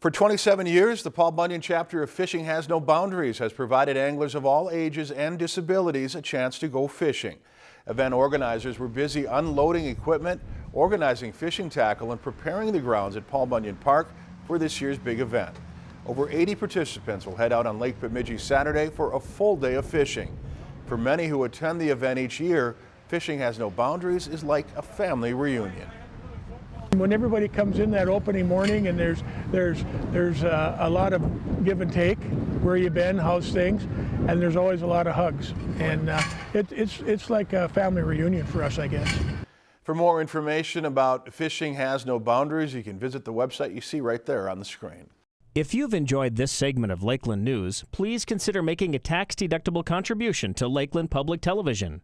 For 27 years, the Paul Bunyan chapter of Fishing Has No Boundaries has provided anglers of all ages and disabilities a chance to go fishing. Event organizers were busy unloading equipment, organizing fishing tackle, and preparing the grounds at Paul Bunyan Park for this year's big event. Over 80 participants will head out on Lake Bemidji Saturday for a full day of fishing. For many who attend the event each year, Fishing Has No Boundaries is like a family reunion. When everybody comes in that opening morning and there's there's there's uh, a lot of give and take, where you been, how's things, and there's always a lot of hugs, and uh, it, it's it's like a family reunion for us, I guess. For more information about Fishing Has No Boundaries, you can visit the website you see right there on the screen. If you've enjoyed this segment of Lakeland News, please consider making a tax-deductible contribution to Lakeland Public Television.